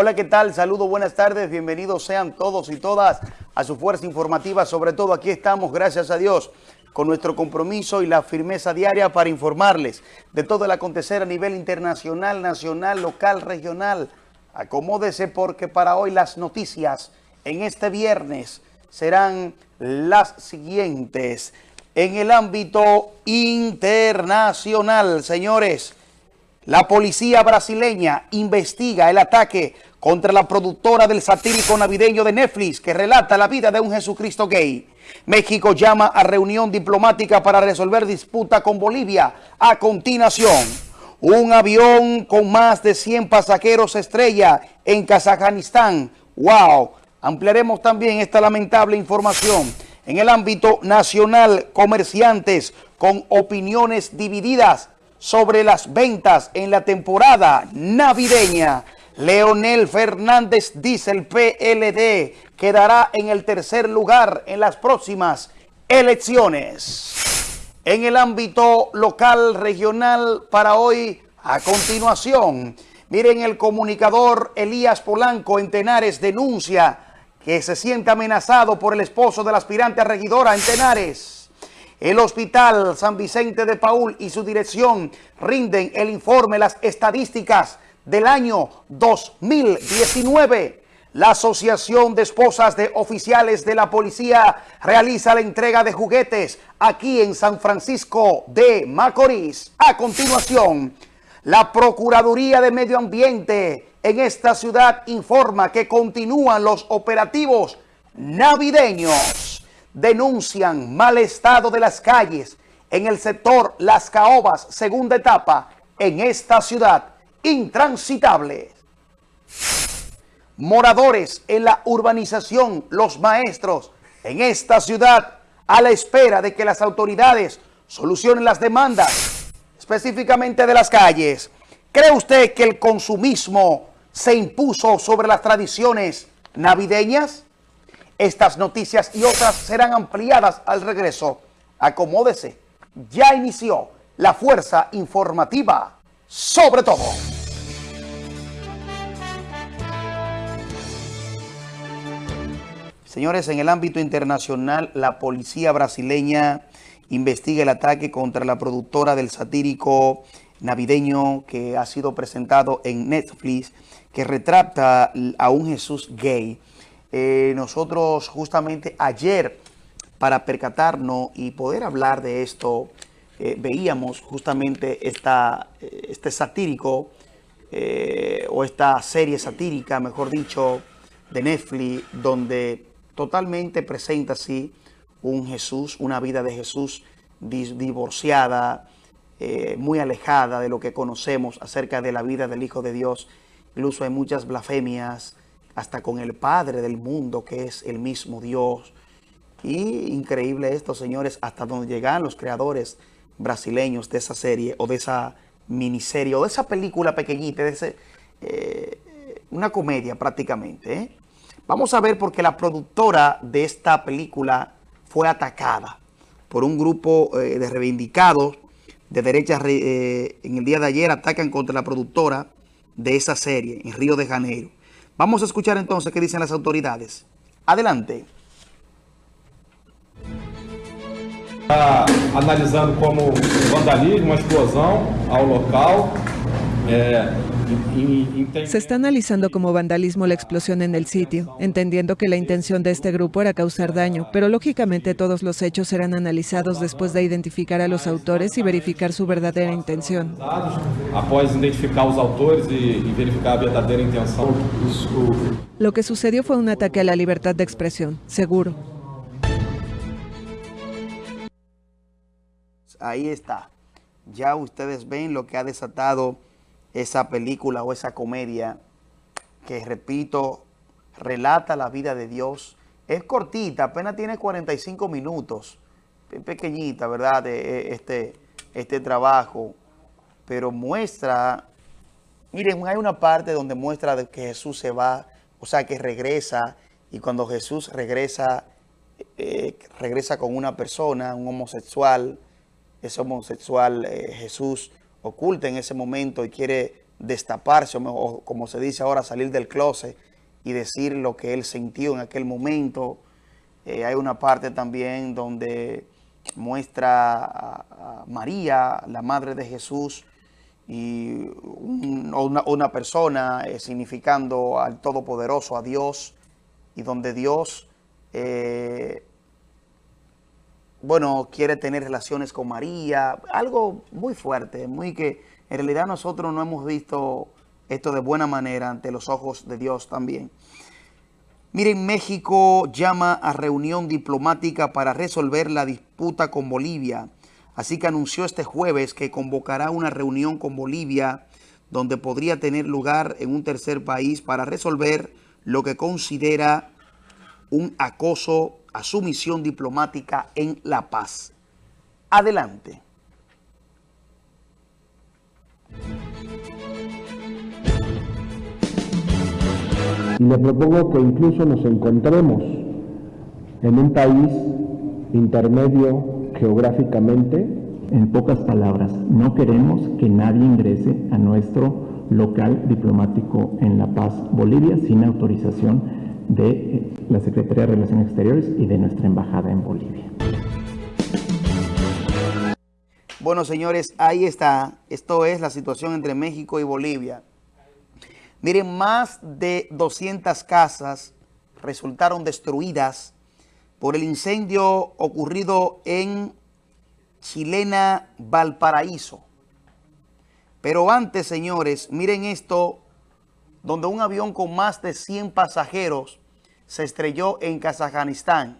Hola, ¿qué tal? Saludos, buenas tardes, bienvenidos sean todos y todas a su fuerza informativa. Sobre todo aquí estamos, gracias a Dios, con nuestro compromiso y la firmeza diaria para informarles de todo el acontecer a nivel internacional, nacional, local, regional. Acomódese porque para hoy las noticias en este viernes serán las siguientes. En el ámbito internacional, señores, la policía brasileña investiga el ataque contra la productora del satírico navideño de Netflix que relata la vida de un Jesucristo gay. México llama a reunión diplomática para resolver disputa con Bolivia. A continuación, un avión con más de 100 pasajeros estrella en Kazajistán. ¡Wow! Ampliaremos también esta lamentable información. En el ámbito nacional, comerciantes con opiniones divididas sobre las ventas en la temporada navideña. Leonel Fernández dice el PLD quedará en el tercer lugar en las próximas elecciones. En el ámbito local, regional, para hoy, a continuación, miren el comunicador Elías Polanco en Tenares denuncia que se siente amenazado por el esposo del aspirante a regidora en Tenares. El Hospital San Vicente de Paul y su dirección rinden el informe, las estadísticas del año 2019. La Asociación de Esposas de Oficiales de la Policía realiza la entrega de juguetes aquí en San Francisco de Macorís. A continuación, la Procuraduría de Medio Ambiente en esta ciudad informa que continúan los operativos navideños. Denuncian mal estado de las calles en el sector Las Caobas, segunda etapa, en esta ciudad intransitables. Moradores en la urbanización, los maestros en esta ciudad a la espera de que las autoridades solucionen las demandas, específicamente de las calles. ¿Cree usted que el consumismo se impuso sobre las tradiciones navideñas? Estas noticias y otras serán ampliadas al regreso. Acomódese. Ya inició la fuerza informativa sobre todo. Señores, en el ámbito internacional, la policía brasileña investiga el ataque contra la productora del satírico navideño que ha sido presentado en Netflix, que retrata a un Jesús gay. Eh, nosotros justamente ayer, para percatarnos y poder hablar de esto, eh, veíamos justamente esta, eh, este satírico o esta serie satírica, mejor dicho, de Netflix, donde totalmente presenta así un Jesús, una vida de Jesús divorciada, muy alejada de lo que conocemos acerca de la vida del Hijo de Dios. Incluso hay muchas blasfemias, hasta con el Padre del mundo, que es el mismo Dios. Y increíble esto, señores, hasta donde llegan los creadores brasileños de esa serie o de esa miniserie o de esa película pequeñita, de ese, eh, una comedia prácticamente. ¿eh? Vamos a ver porque la productora de esta película fue atacada por un grupo eh, de reivindicados de derecha en el día de ayer atacan contra la productora de esa serie en Río de Janeiro. Vamos a escuchar entonces qué dicen las autoridades. Adelante. Está analisando como vandalismo, explosão ao local. Se está analizando como vandalismo la explosión en el sitio, entendiendo que la intención de este grupo era causar daño, pero lógicamente todos los hechos serán analizados después de identificar a los autores y verificar su verdadera intención. Após identificar los autores y verificar la verdadera intención. Lo que sucedió fue un ataque a la libertad de expresión, seguro. ahí está. Ya ustedes ven lo que ha desatado esa película o esa comedia que, repito, relata la vida de Dios. Es cortita, apenas tiene 45 minutos. Pequeñita, ¿verdad? Este, este trabajo. Pero muestra... Miren, hay una parte donde muestra que Jesús se va, o sea, que regresa. Y cuando Jesús regresa, eh, regresa con una persona, un homosexual, ese homosexual eh, Jesús oculta en ese momento y quiere destaparse, o, como se dice ahora, salir del closet y decir lo que él sintió en aquel momento. Eh, hay una parte también donde muestra a, María, la madre de Jesús, y una, persona eh, significando al Todopoderoso, a Dios, y donde Dios, eh, bueno, quiere tener relaciones con María, algo muy fuerte, muy que en realidad nosotros no hemos visto esto de buena manera ante los ojos de Dios también. Miren, México llama a reunión diplomática para resolver la disputa con Bolivia. Así que anunció este jueves que convocará una reunión con Bolivia donde podría tener lugar en un tercer país para resolver lo que considera un acoso a su misión diplomática en La Paz. Adelante. Y le propongo que incluso nos encontremos en un país intermedio geográficamente. En pocas palabras, no queremos que nadie ingrese a nuestro local diplomático en La Paz, Bolivia, sin autorización de eh, la Secretaría de Relaciones Exteriores y de nuestra embajada en Bolivia. Bueno, señores, ahí está. Esto es la situación entre México y Bolivia. Miren, más de 200 casas resultaron destruidas por el incendio ocurrido en Chilena, Valparaíso. Pero antes, señores, miren esto, donde un avión con más de 100 pasajeros se estrelló en Kazajistán.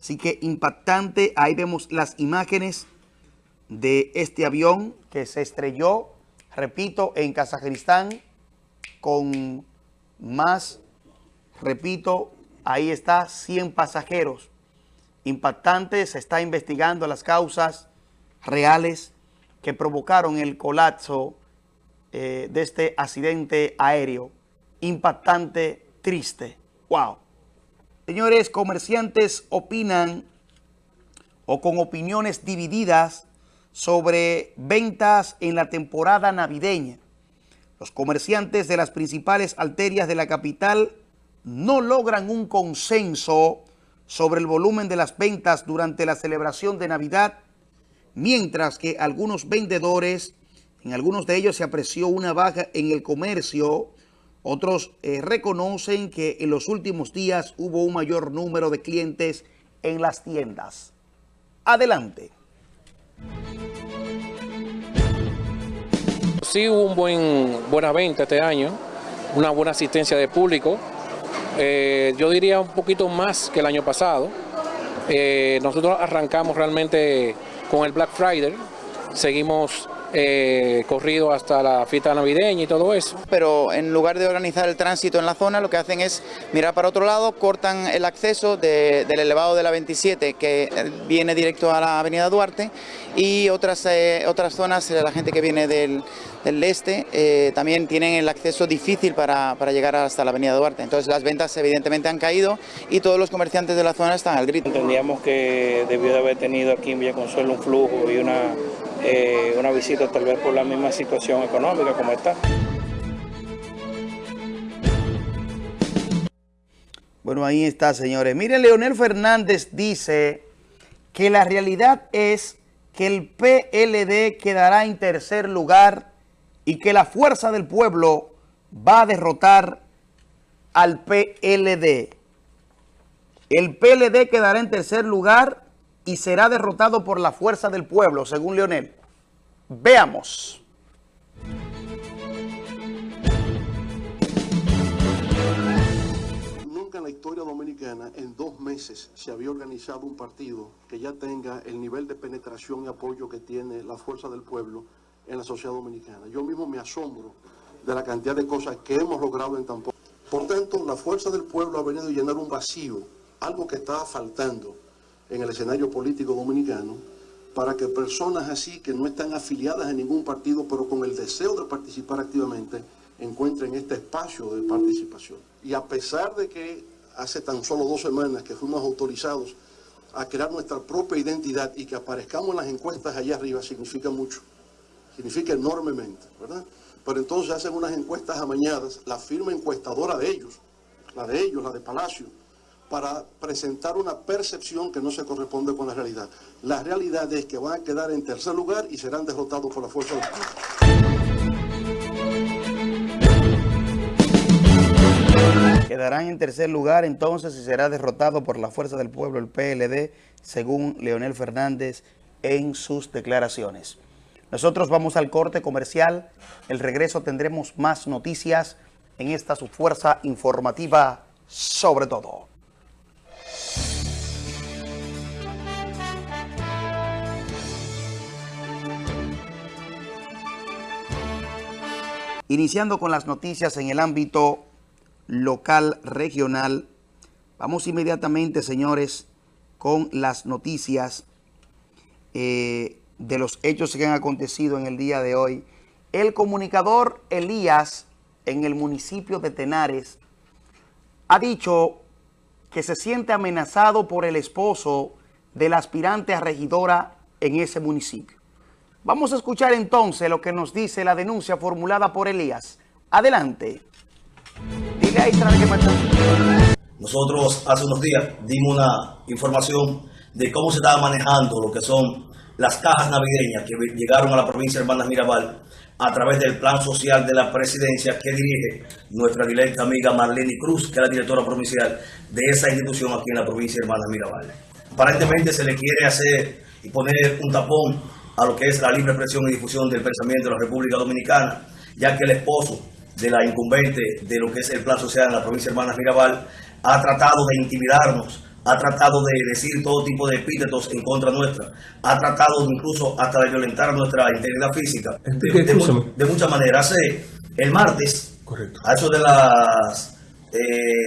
Así que impactante, ahí vemos las imágenes de este avión que se estrelló, repito, en Kazajistán con más, repito, ahí está, 100 pasajeros. Impactante, se está investigando las causas reales que provocaron el colapso eh, de este accidente aéreo. Impactante, triste. ¡Wow! Señores, comerciantes opinan o con opiniones divididas sobre ventas en la temporada navideña. Los comerciantes de las principales arterias de la capital no logran un consenso sobre el volumen de las ventas durante la celebración de Navidad, mientras que algunos vendedores, en algunos de ellos se apreció una baja en el comercio, otros eh, reconocen que en los últimos días hubo un mayor número de clientes en las tiendas. Adelante. Sí hubo un buen, buena venta este año, una buena asistencia de público. Eh, yo diría un poquito más que el año pasado. Eh, nosotros arrancamos realmente con el Black Friday, seguimos eh, corrido hasta la fiesta navideña y todo eso. Pero en lugar de organizar el tránsito en la zona, lo que hacen es mirar para otro lado, cortan el acceso del elevado de la 27 que viene directo a la avenida Duarte y otras, eh, otras zonas, la gente que viene del, este, eh, también tienen el acceso difícil para, para, llegar hasta la avenida Duarte. Entonces las ventas evidentemente han caído y todos los comerciantes de la zona están al grito. Entendíamos que debió de haber tenido aquí en Villaconsuelo un flujo y una eh, una visita tal vez por la misma situación económica como está. Bueno, ahí está, señores. Miren, Leonel Fernández dice que la realidad es que el PLD quedará en tercer lugar y que la fuerza del pueblo va a derrotar al PLD. El PLD quedará en tercer lugar y será derrotado por la fuerza del pueblo, según Leonel. Veamos. Nunca en la historia dominicana, en dos meses, se había organizado un partido que ya tenga el nivel de penetración y apoyo que tiene la fuerza del pueblo en la sociedad dominicana. Yo mismo me asombro de la cantidad de cosas que hemos logrado en tan poco. Por tanto, la fuerza del pueblo ha venido a llenar un vacío, algo que estaba faltando en el escenario político dominicano para que personas así que no están afiliadas a ningún partido pero con el deseo de participar activamente encuentren este espacio de participación. Y a pesar de que hace tan solo dos semanas que fuimos autorizados a crear nuestra propia identidad y que aparezcamos en las encuestas allá arriba significa mucho. Significa enormemente, ¿verdad? Pero entonces hacen unas encuestas amañadas, la firma encuestadora de ellos, la de ellos, la de Palacio, para presentar una percepción que no se corresponde con la realidad. La realidad es que van a quedar en tercer lugar y serán derrotados por la fuerza del pueblo. Quedarán en tercer lugar entonces y será derrotado por la fuerza del pueblo, el PLD, según Leonel Fernández en sus declaraciones. Nosotros vamos al corte comercial. El regreso tendremos más noticias en esta su fuerza informativa sobre todo. Iniciando con las noticias en el ámbito local, regional, vamos inmediatamente, señores, con las noticias eh, de los hechos que han acontecido en el día de hoy. El comunicador Elías en el municipio de Tenares ha dicho que se siente amenazado por el esposo del aspirante a regidora en ese municipio. Vamos a escuchar entonces lo que nos dice la denuncia formulada por Elías. Adelante. Dile ahí, que Nosotros hace unos días dimos una información de cómo se estaba manejando lo que son las cajas navideñas que llegaron a la provincia de Hermanas Mirabal a través del plan social de la presidencia que dirige nuestra directa amiga Marlene Cruz, que es la directora provincial de esa institución aquí en la provincia de Hermanas Mirabal. Aparentemente se le quiere hacer y poner un tapón a lo que es la libre expresión y difusión del pensamiento de la República Dominicana, ya que el esposo de la incumbente de lo que es el plan social en la provincia de Hermanas Mirabal ha tratado de intimidarnos ha tratado de decir todo tipo de epítetos en contra nuestra, ha tratado incluso hasta de violentar nuestra integridad física, de, muchas maneras. Hace el martes, a eso de las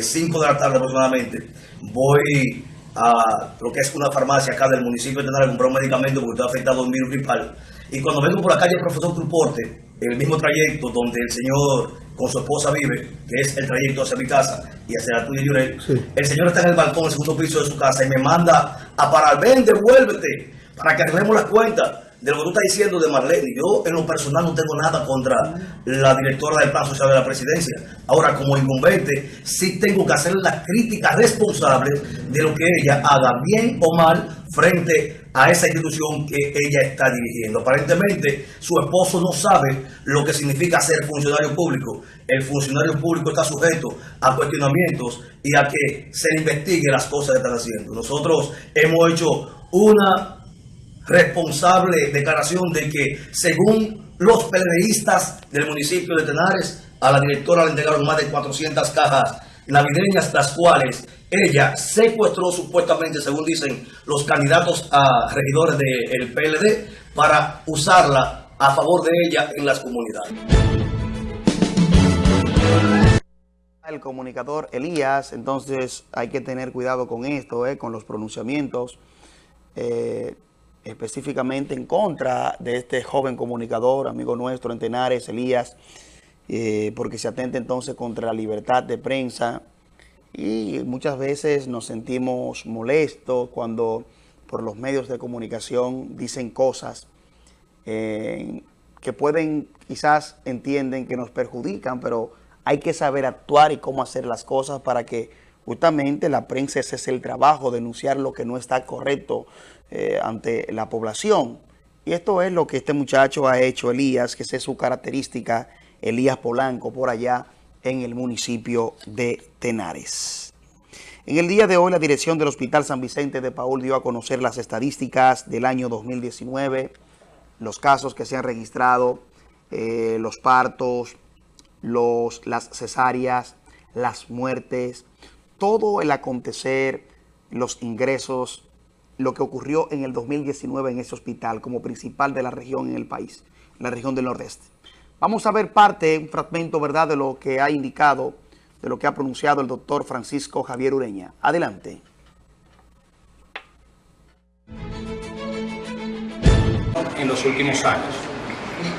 5 eh, de la tarde aproximadamente, voy a lo que es una farmacia acá del municipio de Tenar a comprar un medicamento porque estoy afectado un virus gripal. Y cuando vengo por la calle Profesor Truporte, el mismo trayecto donde el señor con su esposa vive, que es el trayecto hacia mi casa y hacia la tuya Yurel, el señor está en el balcón, en el segundo piso de su casa y me manda a parar, ven, devuélvete, para que arreglemos las cuentas de lo que tú estás diciendo de Marlene. Yo en lo personal no tengo nada contra la directora del Plan Social de la Presidencia. Ahora, como incumbente, sí tengo que hacer la crítica responsable de lo que ella haga, bien o mal, frente a esa institución que ella está dirigiendo. Aparentemente, su esposo no sabe lo que significa ser funcionario público. El funcionario público está sujeto a cuestionamientos y a que se le investigue las cosas que están haciendo. Nosotros hemos hecho una responsable declaración de que, según los periodistas del municipio de Tenares, a la directora le entregaron más de 400 cajas navideñas, las cuales ella secuestró supuestamente, según dicen los candidatos a regidores del PLD, para usarla a favor de ella en las comunidades. El comunicador Elías, entonces hay que tener cuidado con esto, eh, con los pronunciamientos, eh, específicamente en contra de este joven comunicador, amigo nuestro en Tenares, Elías, eh, porque se atenta entonces contra la libertad de prensa, y muchas veces nos sentimos molestos cuando por los medios de comunicación dicen cosas eh, que pueden, quizás entienden que nos perjudican, pero hay que saber actuar y cómo hacer las cosas para que justamente la prensa ese es el trabajo, denunciar lo que no está correcto eh, ante la población. Y esto es lo que este muchacho ha hecho, Elías, que es su característica, Elías Polanco, por allá en el municipio de Tenares. En el día de hoy, la dirección del Hospital San Vicente de Paul dio a conocer las estadísticas del año 2019, los casos que se han registrado, eh, los partos, los, las cesáreas, las muertes, todo el acontecer, los ingresos, lo que ocurrió en el 2019 en ese hospital como principal de la región en el país, la región del Nordeste. Vamos a ver parte, un fragmento, ¿verdad?, de lo que ha indicado, de lo que ha pronunciado el doctor Francisco Javier Ureña. Adelante. En los últimos años.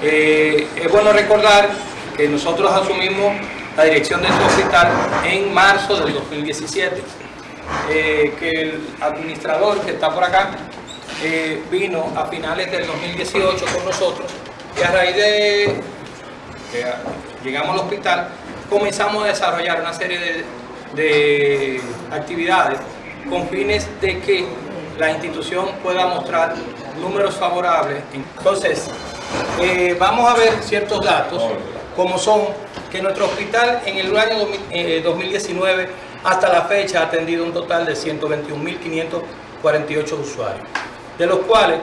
Eh, es bueno recordar que nosotros asumimos la dirección de este hospital en marzo del 2017. Eh, que el administrador que está por acá eh, vino a finales del 2018 con nosotros Y a raíz de llegamos al hospital, comenzamos a desarrollar una serie de, de actividades con fines de que la institución pueda mostrar números favorables. Entonces, eh, vamos a ver ciertos datos, como son que nuestro hospital en el año 2019 hasta la fecha ha atendido un total de 121.548 usuarios, de los cuales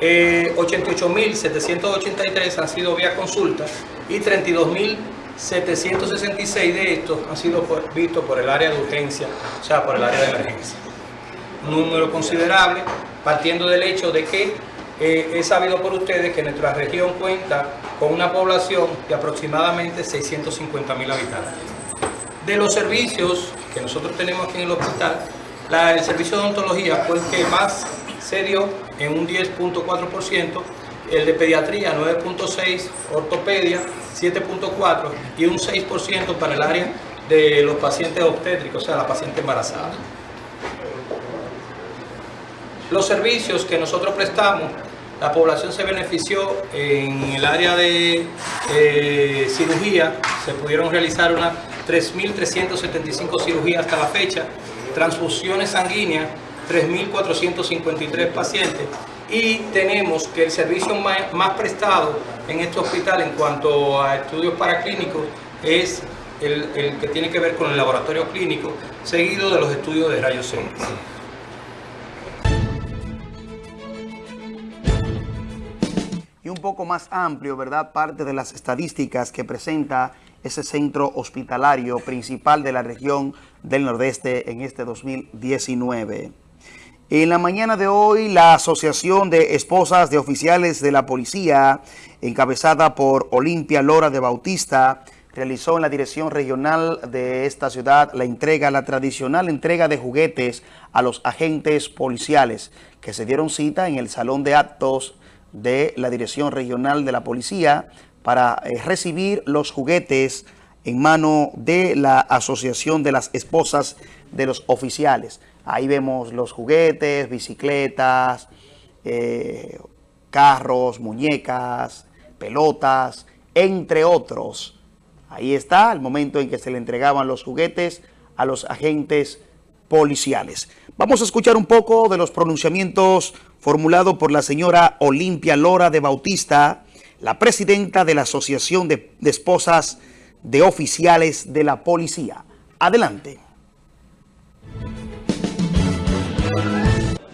88.783 eh, han sido vía consulta y 32.766 de estos han sido vistos por el área de urgencia, o sea, por el área de emergencia. Un número considerable, partiendo del hecho de que eh, he sabido por ustedes que nuestra región cuenta con una población de aproximadamente 650 mil habitantes. De los servicios que nosotros tenemos aquí en el hospital, el servicio de odontología fue el que más se dio en un 10.4%, el de pediatría 9.6%, ortopedia 7.4% y un 6% para el área de los pacientes obstétricos, o sea, la paciente embarazada. Los servicios que nosotros prestamos, la población se benefició en el área de cirugía, se pudieron realizar unas 3.375 cirugías hasta la fecha, transfusiones sanguíneas, 3.453 pacientes y tenemos que el servicio más, prestado en este hospital en cuanto a estudios paraclínicos es el, que tiene que ver con el laboratorio clínico, seguido de los estudios de rayos X. y un poco más amplio, ¿verdad? Parte de las estadísticas que presenta ese centro hospitalario principal de la región del Nordeste en este 2019. En la mañana de hoy, la Asociación de Esposas de Oficiales de la Policía, encabezada por Olimpia Lora de Bautista, realizó en la dirección regional de esta ciudad la entrega, la tradicional entrega de juguetes a los agentes policiales que se dieron cita en el Salón de Actos de la Dirección Regional de la Policía para eh, recibir los juguetes en mano de la Asociación de las Esposas de los Oficiales. Ahí vemos los juguetes, bicicletas, eh, carros, muñecas, pelotas, entre otros. Ahí está el momento en que se le entregaban los juguetes a los agentes policiales. Vamos a escuchar un poco de los pronunciamientos formulado por la señora Olimpia Lora de Bautista, la presidenta de la Asociación de, Esposas de Oficiales de la Policía. Adelante.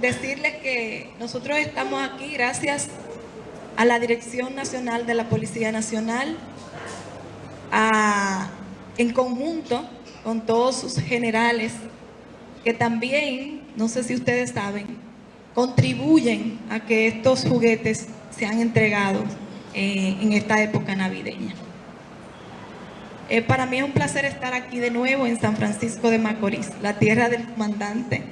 Decirles que nosotros estamos aquí gracias a la Dirección Nacional de la Policía Nacional, en conjunto con todos sus generales, que también, no sé si ustedes saben, contribuyen a que estos juguetes sean entregados eh, en esta época navideña. Eh, para mí es un placer estar aquí de nuevo en San Francisco de Macorís, la tierra del comandante.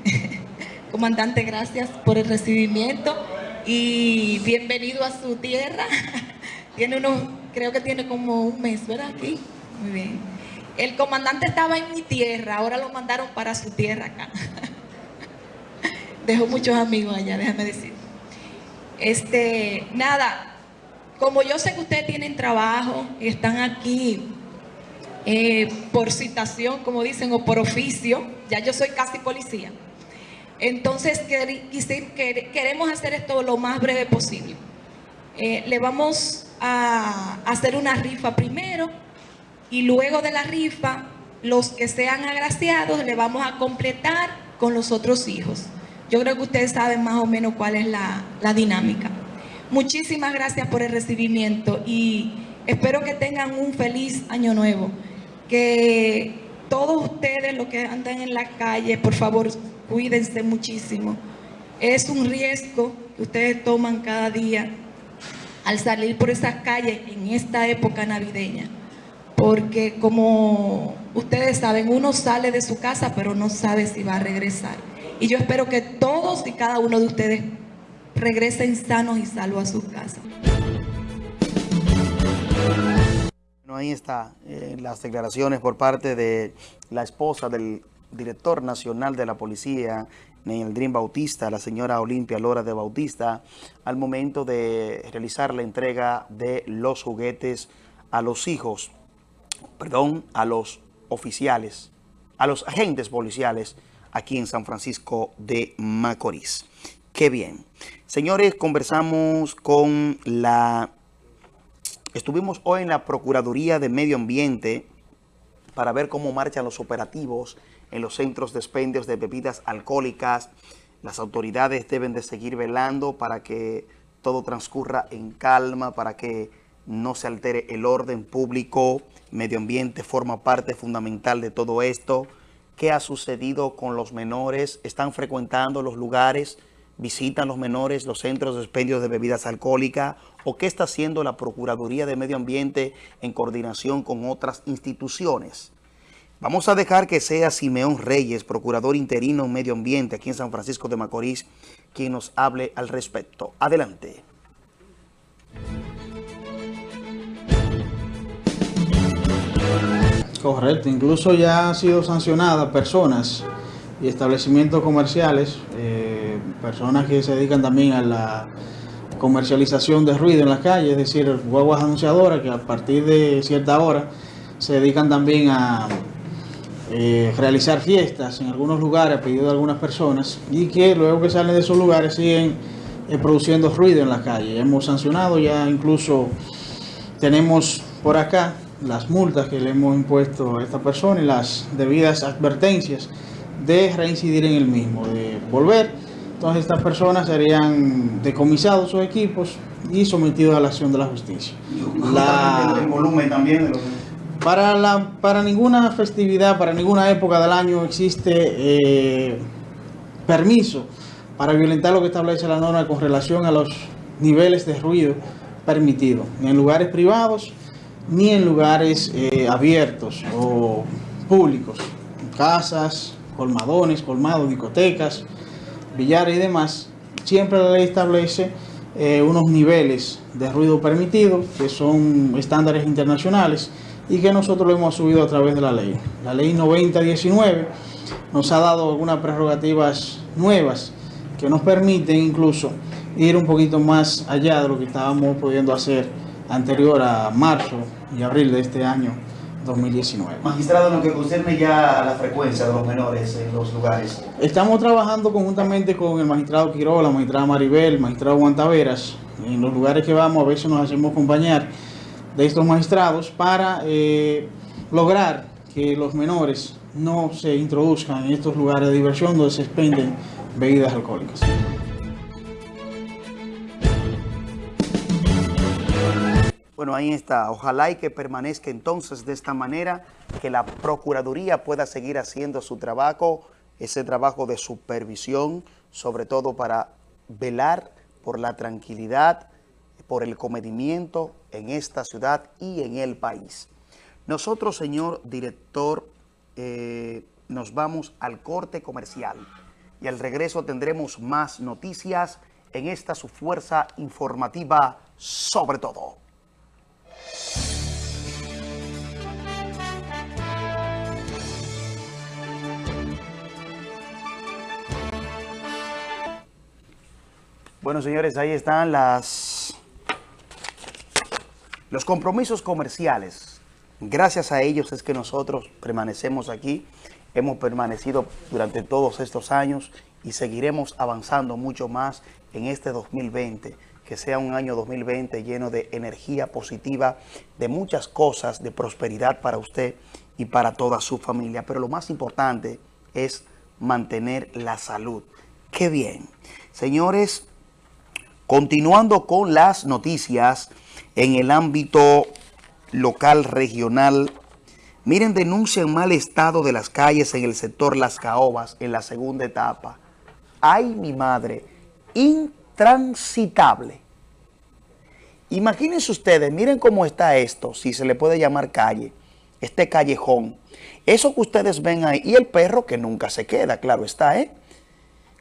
comandante, gracias por el recibimiento y bienvenido a su tierra. tiene unos, creo que tiene como un mes, ¿verdad? Aquí. Muy bien. El comandante estaba en mi tierra, ahora lo mandaron para su tierra acá. Dejo muchos amigos allá, déjame decir. Este, nada, como yo sé que ustedes tienen trabajo y están aquí eh, por citación, como dicen, o por oficio, ya yo soy casi policía. Entonces queremos hacer esto lo más breve posible. Eh, le vamos a hacer una rifa primero y luego de la rifa, los que sean agraciados le vamos a completar con los otros hijos. Yo creo que ustedes saben más o menos cuál es la, dinámica. Muchísimas gracias por el recibimiento y espero que tengan un feliz año nuevo. Que todos ustedes los que andan en la calle, por favor, cuídense muchísimo. Es un riesgo que ustedes toman cada día al salir por esas calles en esta época navideña. Porque como ustedes saben, uno sale de su casa pero no sabe si va a regresar. Y yo espero que todos y cada uno de ustedes regresen sanos y salvos a sus casas. Ahí está eh, las declaraciones por parte de la esposa del director nacional de la policía Dream Bautista, la señora Olimpia Lora de Bautista, al momento de realizar la entrega de los juguetes a los hijos, perdón, a los oficiales, a los agentes policiales aquí en San Francisco de Macorís. Qué bien. Señores, conversamos con la... Estuvimos hoy en la Procuraduría de Medio Ambiente para ver cómo marchan los operativos en los centros de expendios de bebidas alcohólicas. Las autoridades deben de seguir velando para que todo transcurra en calma, para que no se altere el orden público. Medio ambiente forma parte fundamental de todo esto. ¿Qué ha sucedido con los menores? ¿Están frecuentando los lugares? ¿Visitan los menores los centros de expendios de bebidas alcohólicas? ¿O qué está haciendo la Procuraduría de Medio Ambiente en coordinación con otras instituciones? Vamos a dejar que sea Simeón Reyes, procurador interino en medio ambiente aquí en San Francisco de Macorís, quien nos hable al respecto. Adelante. Correcto, incluso ya han sido sancionadas personas y establecimientos comerciales, eh, personas que se dedican también a la comercialización de ruido en las calles, es decir, guaguas anunciadoras que a partir de cierta hora se dedican también a eh, realizar fiestas en algunos lugares a pedido de algunas personas y que luego que salen de esos lugares siguen eh, produciendo ruido en la calle. Hemos sancionado ya incluso, tenemos por acá las multas que le hemos impuesto a esta persona y las debidas advertencias de reincidir en el mismo, de volver. Entonces estas personas serían decomisados sus equipos y sometidos a la acción de la justicia. La, el volumen también de los para, la, para ninguna festividad, para ninguna época del año existe eh, permiso para violentar lo que establece la norma con relación a los niveles de ruido permitidos, ni en lugares privados ni en lugares eh, abiertos o públicos, casas, colmadones, colmados, discotecas, y demás. Siempre la ley establece eh, unos niveles de ruido permitido que son estándares internacionales y que nosotros lo hemos subido a través de la ley. La ley 9019 nos ha dado algunas prerrogativas nuevas que nos permiten incluso ir un poquito más allá de lo que estábamos pudiendo hacer anterior a marzo y abril de este año 2019. Magistrado, en lo que concerne ya a la frecuencia de los menores en los lugares. Estamos trabajando conjuntamente con el magistrado Quiroga, la magistrada Maribel, el magistrado Guantaveras. En los lugares que vamos a veces nos hacemos acompañar de estos magistrados para eh, lograr que los menores no se introduzcan en estos lugares de diversión donde se expenden bebidas alcohólicas. Bueno, ahí está. Ojalá y que permanezca entonces de esta manera, que la Procuraduría pueda seguir haciendo su trabajo, ese trabajo de supervisión, sobre todo para velar por la tranquilidad por el comedimiento en esta ciudad y en el país. Nosotros, señor director, eh, nos vamos al corte comercial y al regreso tendremos más noticias en esta su fuerza informativa sobre todo. Bueno, señores, ahí están las los compromisos comerciales, gracias a ellos es que nosotros permanecemos aquí, hemos permanecido durante todos estos años y seguiremos avanzando mucho más en este 2020, que sea un año 2020 lleno de energía positiva, de muchas cosas, de prosperidad para usted y para toda su familia. Pero lo más importante es mantener la salud. ¡Qué bien! Señores, continuando con las noticias, en el ámbito local, regional. Miren, denuncian mal estado de las calles en el sector Las Caobas en la segunda etapa. Ay, mi madre, intransitable. Imagínense ustedes, miren cómo está esto, si se le puede llamar calle, este callejón. Eso que ustedes ven ahí, y el perro que nunca se queda, claro está, ¿eh?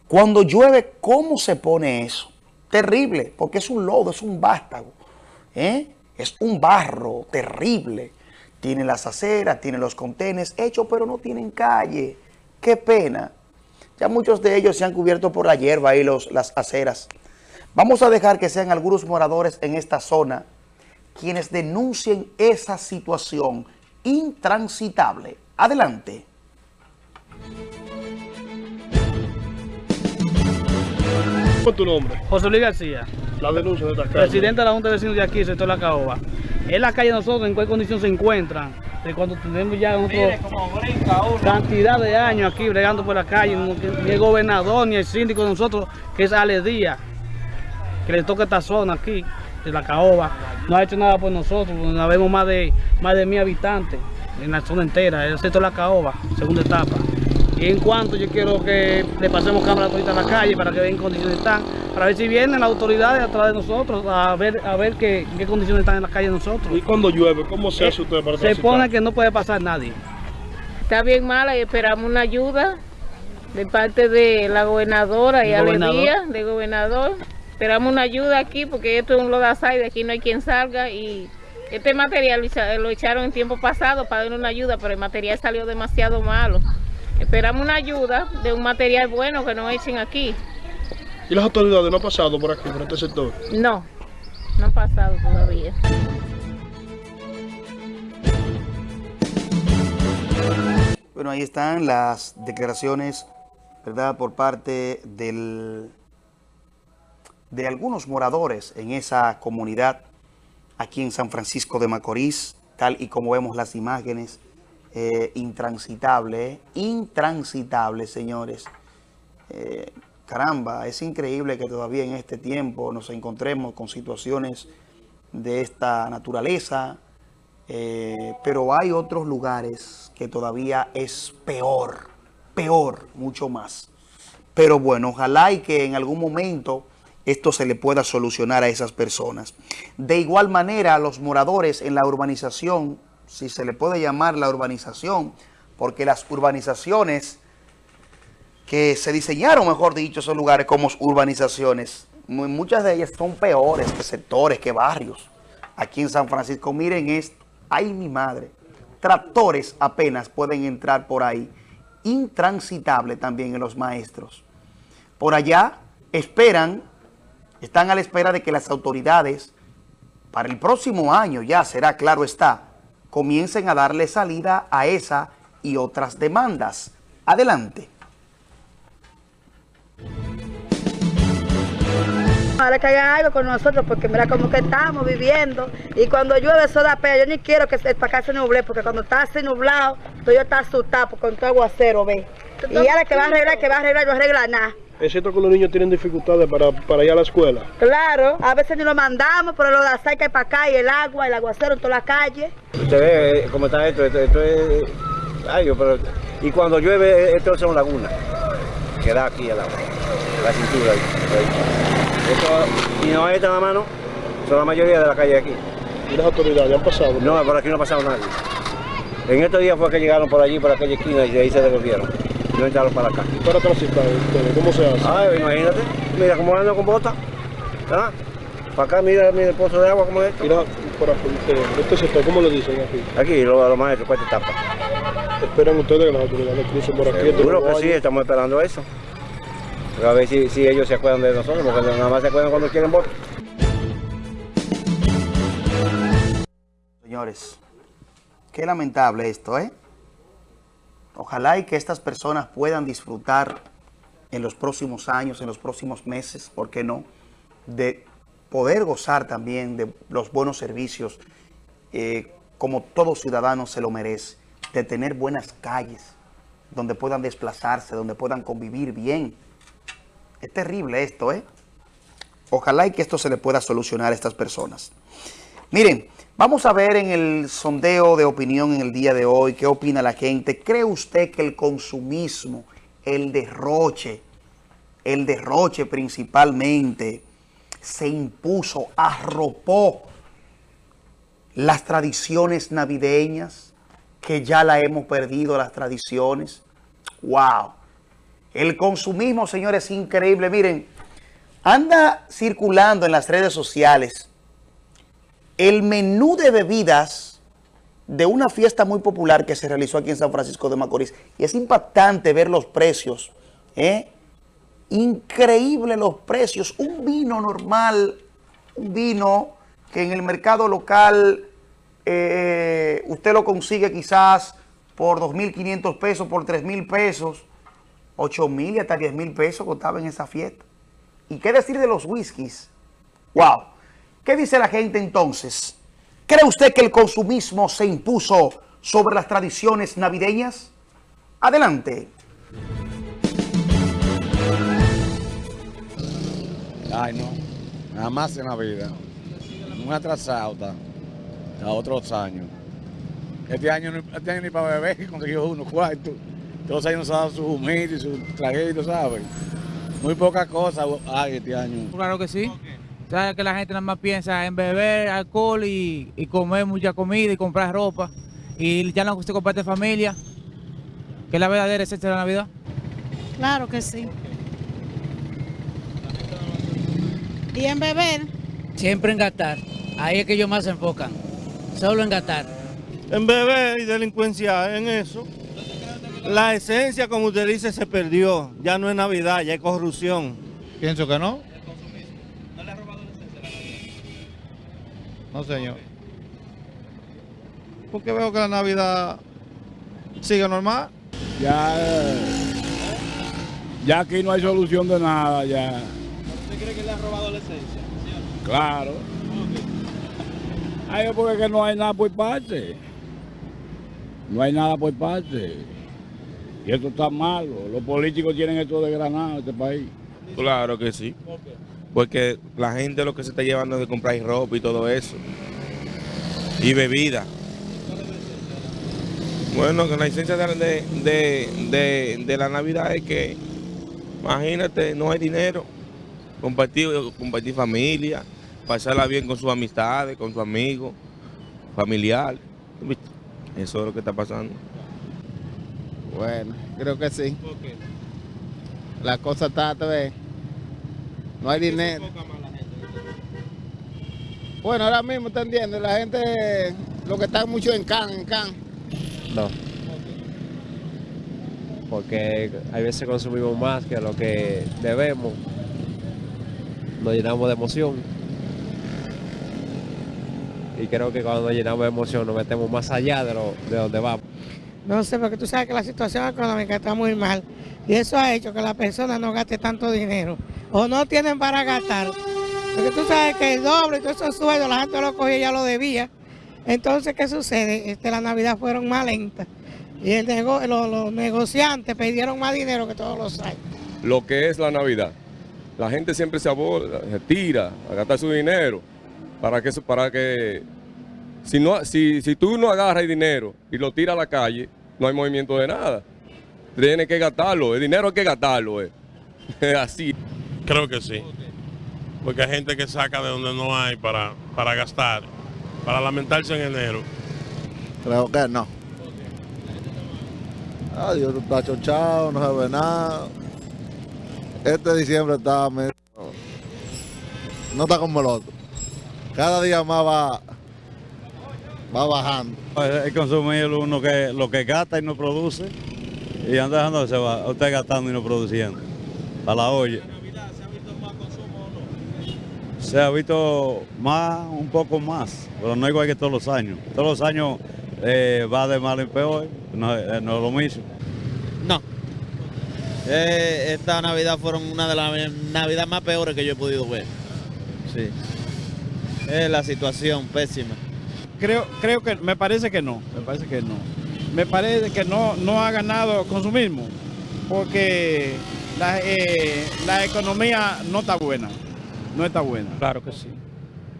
Cuando llueve, ¿cómo se pone eso? Terrible, porque es un lodo, es un vástago. ¿eh? Es un barro terrible. Tiene las aceras, tiene los contenes hechos, pero no tienen calle. Qué pena. Ya muchos de ellos se han cubierto por la hierba y los, las aceras. Vamos a dejar que sean algunos moradores en esta zona quienes denuncien esa situación intransitable. Adelante. ¿Cuál es tu nombre? José Luis García. La denuncia de esta calle. Presidente de la Junta de Vecinos de aquí, sector La Caoba. En la calle nosotros, ¿en cuál condición se encuentran? De cuando tenemos ya nosotros cantidad de años aquí bregando por la calle, ni el gobernador ni el síndico de nosotros, que es Ale Díaz, que le toca esta zona aquí, de La Caoba, no ha hecho nada por nosotros, no vemos más de, más de mil habitantes en la zona entera, el sector La Caoba, segunda etapa. Y en cuanto yo quiero que le pasemos cámara a la calle para que vean en condiciones están, para ver si vienen las autoridades atrás de nosotros a ver a ver qué, qué condiciones están en la calle nosotros. ¿Y cuando llueve? ¿Cómo se hace usted para Se pone que no puede pasar nadie. Está bien mala y esperamos una ayuda de parte de la gobernadora y Alegría, de gobernador. Esperamos una ayuda aquí porque esto es un lodazal, de aquí no hay quien salga y este material lo echaron en tiempo pasado para dar una ayuda, pero el material salió demasiado malo. Esperamos una ayuda de un material bueno que nos echen aquí. ¿Y las autoridades no han pasado por aquí, por este sector? No, no han pasado todavía. Bueno, ahí están las declaraciones, ¿verdad?, por parte del, de algunos moradores en esa comunidad aquí en San Francisco de Macorís, tal y como vemos las imágenes eh, intransitable, eh, intransitable, señores. Eh, caramba, es increíble que todavía en este tiempo nos encontremos con situaciones de esta naturaleza, pero hay otros lugares que todavía es peor, peor, mucho más. Pero bueno, ojalá y que en algún momento esto se le pueda solucionar a esas personas. De igual manera, los moradores en la urbanización si se le puede llamar la urbanización, porque las urbanizaciones que se diseñaron, mejor dicho, esos lugares como urbanizaciones, muchas de ellas son peores que sectores, que barrios. Aquí en San Francisco, miren esto, ay mi madre, tractores apenas pueden entrar por ahí, intransitable también en los maestros. Por allá esperan, están a la espera de que las autoridades, para el próximo año ya será, claro está, comiencen a darle salida a esa y otras demandas. Adelante. Ahora que hagan algo con nosotros porque mira cómo que estamos viviendo y cuando llueve eso da pena, yo ni quiero que para acá se nuble porque cuando está así nublado, yo está asustado con todo aguacero, ve. Y ahora que va a arreglar, que va a arreglar, no arregla nada. ¿Es cierto que los niños tienen dificultades para, para ir a la escuela? Claro, a veces ni lo mandamos, pero lo de aceite para acá y el agua, el aguacero en toda la calle. Usted ve eh, cómo está esto, esto, es... Ay, pero... Y cuando llueve, esto es una laguna, que da aquí al agua, la cintura ahí. Esto, y no es esta mano, son la mayoría de la calle aquí. ¿Y las autoridades han pasado? No, por aquí no ha pasado nadie. En estos días fue que llegaron por allí, por aquella esquina, y de ahí se devolvieron no entrarlo para acá. ¿Y para transitar ¿Cómo se hace? Ay, imagínate, mira cómo ando con bota. ¿Ah? Para acá, mira, mira el pozo de agua como es. Mira, por aquí, este sector, ¿cómo le dicen aquí? Aquí, los lo maestros, pues esta tapa. ¿Esperan ustedes que las autoridades crucen por aquí? Seguro que sí, estamos esperando eso. a ver si, si, ellos se acuerdan de nosotros, porque nada más se acuerdan cuando quieren votar. Señores, qué lamentable esto, ¿eh? Ojalá y que estas personas puedan disfrutar en los próximos años, en los próximos meses, ¿por qué no?, de poder gozar también de los buenos servicios eh, como todo ciudadano se lo merece, de tener buenas calles donde puedan desplazarse, donde puedan convivir bien. Es terrible esto, ¿eh? Ojalá y que esto se le pueda solucionar a estas personas. Miren, Vamos a ver en el sondeo de opinión en el día de hoy, qué opina la gente. ¿Cree usted que el consumismo, el derroche, el derroche principalmente, se impuso, arropó las tradiciones navideñas, que ya la hemos perdido las tradiciones? ¡Wow! El consumismo, señores, es increíble. Miren, anda circulando en las redes sociales el menú de bebidas de una fiesta muy popular que se realizó aquí en San Francisco de Macorís. Y es impactante ver los precios ¿eh? Increíble los precios. Un vino normal, un vino que en el mercado local eh, usted lo consigue quizás por 2.500 pesos, por 3.000 pesos, 8.000 y hasta 10.000 pesos costaba en esa fiesta. ¿Y qué decir de los whiskies? ¡Wow! ¿Qué dice la gente entonces? ¿Cree usted que el consumismo se impuso sobre las tradiciones navideñas? Adelante. Ay, no. Nada más en la vida. Muy atrasado está. A otros años. Este año, este año ni para beber consiguió unos cuartos. Todos los años se ha dado su humilde y su traguito, ¿sabes? Muy poca cosa hay este año. Claro que sí. Sabes que la gente nada más piensa en beber alcohol y, y comer mucha comida y comprar ropa. Y ya no se comparte familia, que es la verdadera esencia de la Navidad. Claro que sí. ¿Y en beber? Siempre en gastar. Ahí es que ellos más se enfocan. Solo en gastar. En beber y delincuencia, en eso. La esencia, como usted dice, se perdió. Ya no es Navidad, ya es corrupción. Pienso que no. No, señor. Porque veo que la Navidad sigue normal. Ya, ya aquí no hay solución de nada, ya. ¿Usted cree que le ha robado la esencia? Claro. Ay, porque que no hay nada por parte. No hay nada por parte. Y esto está malo. Los políticos tienen esto de granado en este país. Claro que sí. Porque la gente lo que se está llevando es de comprar ropa y todo eso. Y bebida. Bueno, que la esencia de, de, de- la Navidad es que, imagínate, no hay dinero. Compartir, compartir familia, pasarla bien con sus amistades, con sus amigos, familiar. ¿Viste? Eso es lo que está pasando. Bueno, creo que sí. La cosa está, te No hay dinero. Bueno, ahora mismo, ¿te entiendes? La gente, lo que está mucho en can, en can. No. Porque hay veces consumimos más que lo que debemos. Nos llenamos de emoción. Y creo que cuando nos llenamos de emoción nos metemos más allá de, lo, de donde vamos. No sé, porque tú sabes que la situación económica está muy mal. Y eso ha hecho que la persona no gaste tanto dinero. O no tienen para gastar. Porque tú sabes que el doble y todos esos sueldos la gente lo cogía y ya lo debía. Entonces, ¿qué sucede? Este, la Navidad fueron más lentas. Y el nego- los, los negociantes pidieron más dinero que todos los años. lo que es la Navidad. La gente siempre se aborda, se tira a gastar su dinero para que, para que si, no, si, si tú no agarras el dinero y lo tiras a la calle, no hay movimiento de nada. Tienes que gastarlo, el dinero hay que gastarlo. eh. Así. Creo que sí. Porque hay gente que saca de donde no hay para, para gastar, para lamentarse en enero. Creo que no. Adiós, tú estás chochado, no se ve nada. Este diciembre está medio- No está como el otro. Cada día más va, va bajando. Es consumir uno que lo que gasta y no produce y anda dejando se va usted gastando y no produciendo a la olla. Se ha visto más, un poco más, pero no igual que todos los años. Todos los años eh, va de mal en peor, no, eh, no es lo mismo. No. Eh, esta Navidad fueron una de las Navidades más peores que yo he podido ver. Sí. Es la situación pésima. Creo, creo que, me parece que no, me parece que no. Me parece que no, no ha ganado consumismo, porque la, eh, la economía no está buena, no está buena. Claro que sí.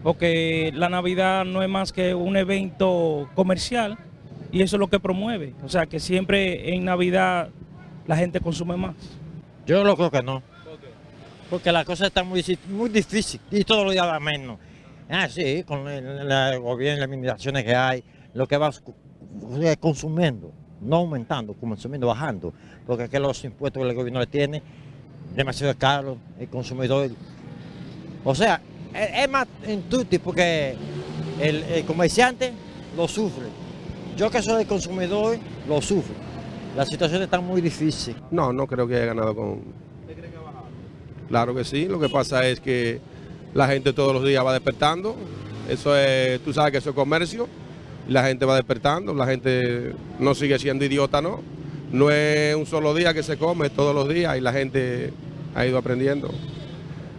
Porque la Navidad no es más que un evento comercial y eso es lo que promueve. O sea que siempre en Navidad la gente consume más. Yo lo creo que no. Porque la cosa está muy, muy difícil y todos los días va menos. Ah, sí, con el, el gobierno, las limitaciones que hay, lo que va eh, consumiendo, no aumentando, consumiendo, bajando. Porque es que los impuestos que el gobierno le tiene, demasiado caro, el consumidor. O sea, es, es más en tutti porque el, el comerciante lo sufre. Yo que soy el consumidor, lo sufro. La situación está muy difícil. No, no creo que haya ganado con... Claro que sí, lo que pasa es que la gente todos los días va despertando, eso es, tú sabes que eso es comercio, y la gente va despertando, la gente no sigue siendo idiota, ¿no? No es un solo día que se come, todos los días, y la gente ha ido aprendiendo.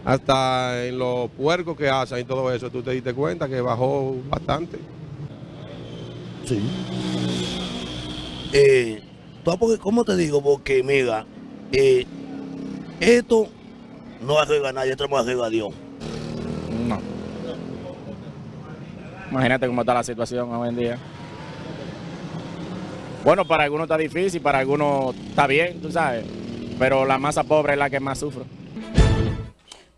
Hasta en los puercos que hacen y todo eso, tú te diste cuenta que bajó bastante. Sí. Eh, porque, ¿Cómo te digo? Porque, mira, eh, esto no arregla a nadie, esto no arregla a Dios. No. Imagínate cómo está la situación hoy en día. Bueno, para algunos está difícil, para algunos está bien, tú sabes. Pero la masa pobre es la que más sufre.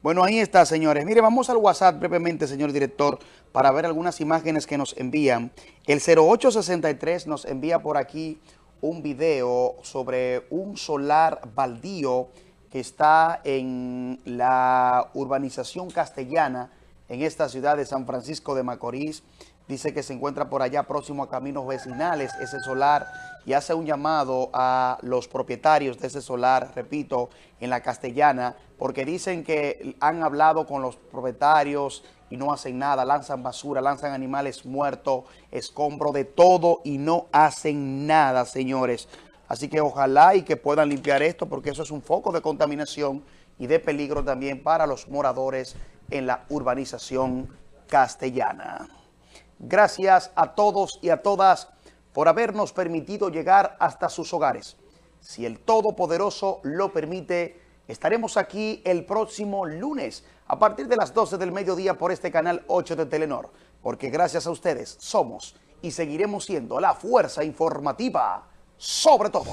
Bueno, ahí está, señores. Mire, vamos al WhatsApp brevemente, señor director, para ver algunas imágenes que nos envían. El 0863 nos envía por aquí un video sobre un solar baldío que está en la urbanización castellana en esta ciudad de San Francisco de Macorís. Dice que se encuentra por allá próximo a caminos vecinales ese solar y hace un llamado a los propietarios de ese solar, repito, en la castellana, porque dicen que han hablado con los propietarios y no hacen nada, lanzan basura, lanzan animales muertos, escombro de todo y no hacen nada, señores. Así que ojalá y que puedan limpiar esto porque eso es un foco de contaminación y de peligro también para los moradores en la urbanización castellana. Gracias a todos y a todas por habernos permitido llegar hasta sus hogares. Si el Todopoderoso lo permite, estaremos aquí el próximo lunes a partir de las 12 del mediodía por este canal 8 de Telenor, porque gracias a ustedes somos y seguiremos siendo la fuerza informativa sobre todo.